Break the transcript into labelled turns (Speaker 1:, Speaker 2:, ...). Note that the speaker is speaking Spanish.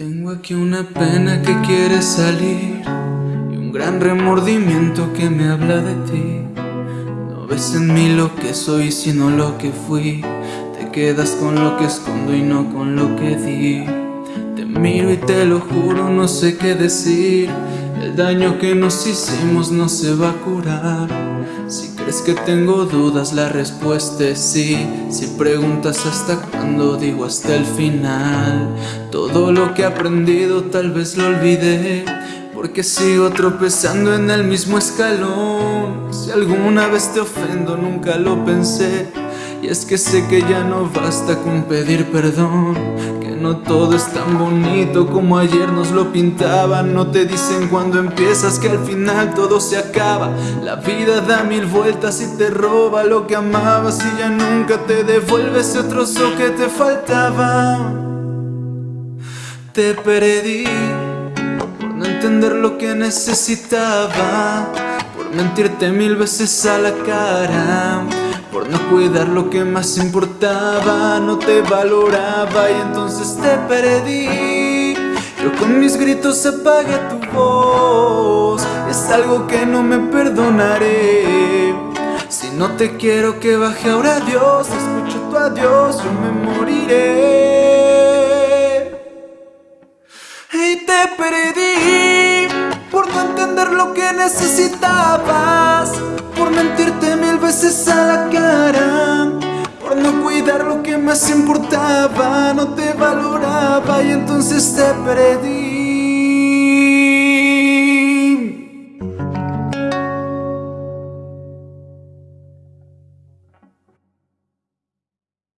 Speaker 1: Tengo aquí una pena que quiere salir y un gran remordimiento que me habla de ti. No ves en mí lo que soy sino lo que fui. Te quedas con lo que escondo y no con lo que di. Te miro y te lo juro, no sé qué decir. El daño que nos hicimos no se va a curar. Si crees que tengo dudas, la respuesta es sí. Si preguntas hasta cuándo, digo hasta el final. Todo lo que he aprendido tal vez lo olvidé. Porque sigo tropezando en el mismo escalón. Si alguna vez te ofendo, nunca lo pensé. Y es que sé que ya no basta con pedir perdón no todo es tan bonito como ayer nos lo pintaban. No te dicen cuando empiezas que al final todo se acaba. La vida da mil vueltas y te roba lo que amabas Y ya nunca te devuelve ese trozo que te faltaba. Te perdí por no entender lo que necesitaba Por mentirte mil veces a la cara por no cuidar lo que más importaba No te valoraba y entonces te perdí. Yo con mis gritos apagué tu voz Es algo que no me perdonaré. Si no te quiero que baje ahora Dios Escucho tu adiós, yo me moriré. Y te perdí Por no entender lo que necesitabas Por mentirte mil veces a más importaba No te valoraba y entonces te perdí